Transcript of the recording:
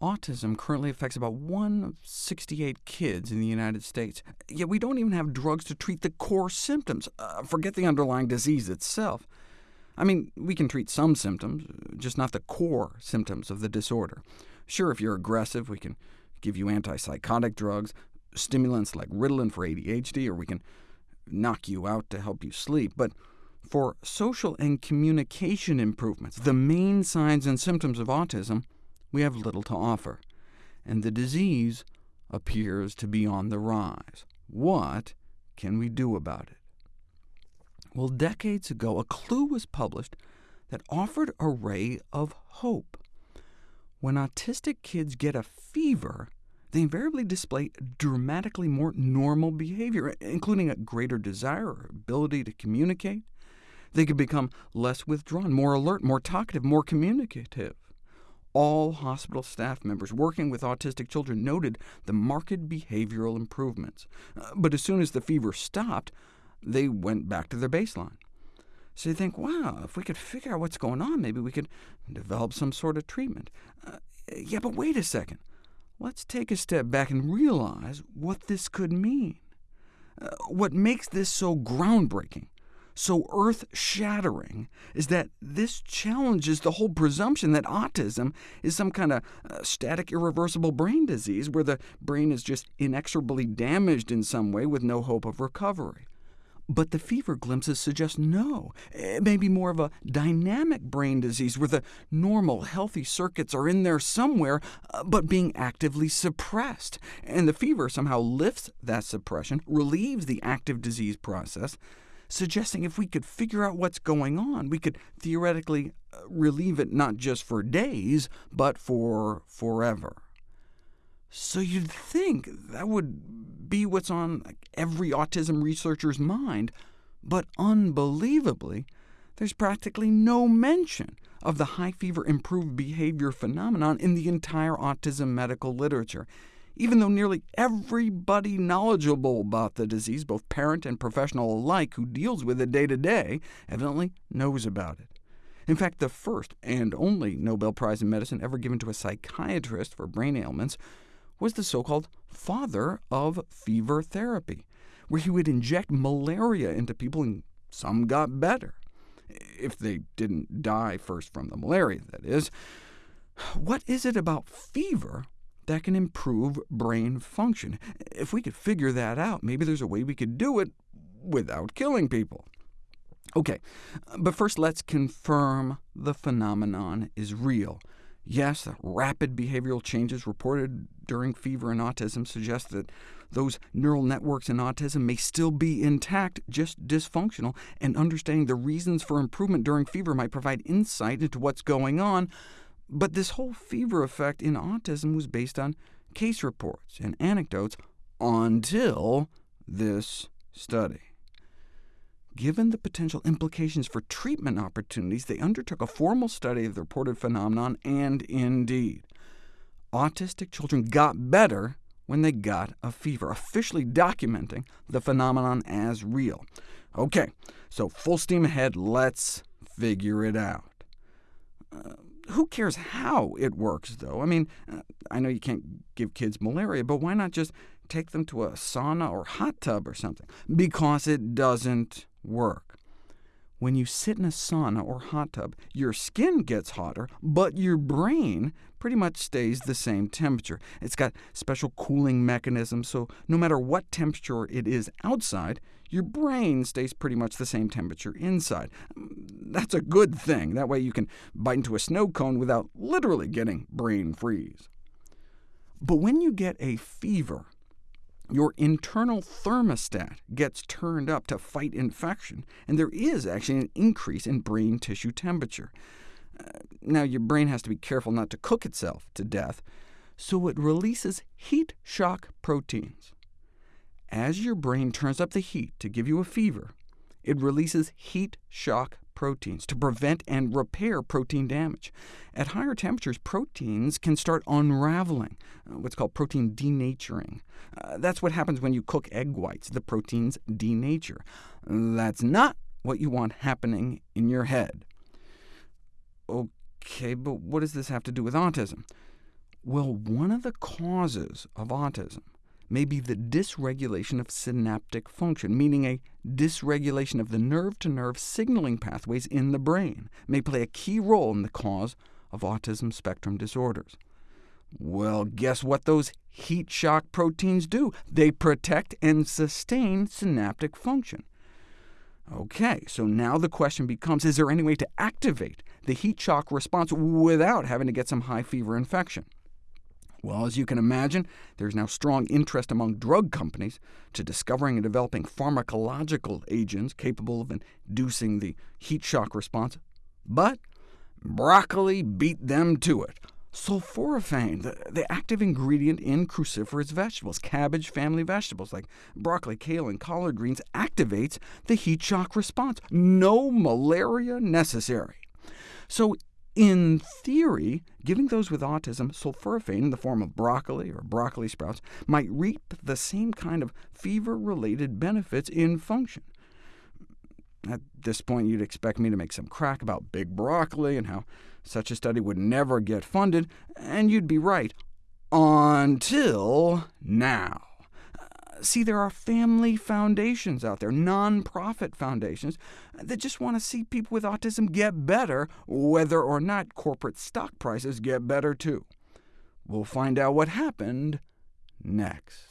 Autism currently affects about 1 of 68 kids in the United States, yet we don't even have drugs to treat the core symptoms. Uh, forget the underlying disease itself. I mean, we can treat some symptoms, just not the core symptoms of the disorder. Sure, if you're aggressive, we can give you antipsychotic drugs, stimulants like Ritalin for ADHD, or we can knock you out to help you sleep. But for social and communication improvements, the main signs and symptoms of autism, we have little to offer, and the disease appears to be on the rise. What can we do about it? Well, decades ago, a clue was published that offered a ray of hope. When autistic kids get a fever, they invariably display dramatically more normal behavior, including a greater desire or ability to communicate. They could become less withdrawn, more alert, more talkative, more communicative. All hospital staff members working with autistic children noted the marked behavioral improvements. Uh, but as soon as the fever stopped, they went back to their baseline. So you think, wow, if we could figure out what's going on, maybe we could develop some sort of treatment. Uh, yeah, but wait a second. Let's take a step back and realize what this could mean. Uh, what makes this so groundbreaking so earth-shattering is that this challenges the whole presumption that autism is some kind of uh, static, irreversible brain disease where the brain is just inexorably damaged in some way with no hope of recovery. But the fever glimpses suggest no. It may be more of a dynamic brain disease, where the normal, healthy circuits are in there somewhere, uh, but being actively suppressed. And the fever somehow lifts that suppression, relieves the active disease process, suggesting if we could figure out what's going on, we could theoretically uh, relieve it not just for days, but for forever. So you'd think that would be what's on every autism researcher's mind, but unbelievably, there's practically no mention of the high fever improved behavior phenomenon in the entire autism medical literature even though nearly everybody knowledgeable about the disease, both parent and professional alike, who deals with it day to day, evidently knows about it. In fact, the first and only Nobel Prize in Medicine ever given to a psychiatrist for brain ailments was the so-called father of fever therapy, where he would inject malaria into people, and some got better. If they didn't die first from the malaria, that is. What is it about fever that can improve brain function. If we could figure that out, maybe there's a way we could do it without killing people. OK, but first let's confirm the phenomenon is real. Yes, rapid behavioral changes reported during fever and autism suggest that those neural networks in autism may still be intact, just dysfunctional, and understanding the reasons for improvement during fever might provide insight into what's going on, but this whole fever effect in autism was based on case reports and anecdotes until this study. Given the potential implications for treatment opportunities, they undertook a formal study of the reported phenomenon, and indeed, autistic children got better when they got a fever, officially documenting the phenomenon as real. OK, so full steam ahead, let's figure it out. Uh, who cares how it works, though? I mean, uh, I know you can't give kids malaria, but why not just take them to a sauna or hot tub or something? Because it doesn't work. When you sit in a sauna or hot tub, your skin gets hotter, but your brain pretty much stays the same temperature. It's got special cooling mechanisms, so no matter what temperature it is outside, your brain stays pretty much the same temperature inside. That's a good thing. That way you can bite into a snow cone without literally getting brain freeze. But when you get a fever, your internal thermostat gets turned up to fight infection, and there is actually an increase in brain tissue temperature. Uh, now, your brain has to be careful not to cook itself to death, so it releases heat shock proteins. As your brain turns up the heat to give you a fever, it releases heat shock proteins to prevent and repair protein damage. At higher temperatures, proteins can start unraveling, uh, what's called protein denaturing. Uh, that's what happens when you cook egg whites. The proteins denature. That's not what you want happening in your head. OK, but what does this have to do with autism? Well, one of the causes of autism may be the dysregulation of synaptic function, meaning a dysregulation of the nerve-to-nerve -nerve signaling pathways in the brain may play a key role in the cause of autism spectrum disorders. Well, guess what those heat shock proteins do? They protect and sustain synaptic function. OK, so now the question becomes, is there any way to activate the heat shock response without having to get some high fever infection? Well, as you can imagine, there's now strong interest among drug companies to discovering and developing pharmacological agents capable of inducing the heat shock response. But broccoli beat them to it. Sulforaphane, the, the active ingredient in cruciferous vegetables, cabbage family vegetables like broccoli, kale, and collard greens, activates the heat shock response. No malaria necessary. So in theory, giving those with autism sulforaphane in the form of broccoli or broccoli sprouts might reap the same kind of fever-related benefits in function. At this point, you'd expect me to make some crack about big broccoli and how such a study would never get funded, and you'd be right, until now. See, there are family foundations out there, non-profit foundations, that just want to see people with autism get better, whether or not corporate stock prices get better too. We'll find out what happened next.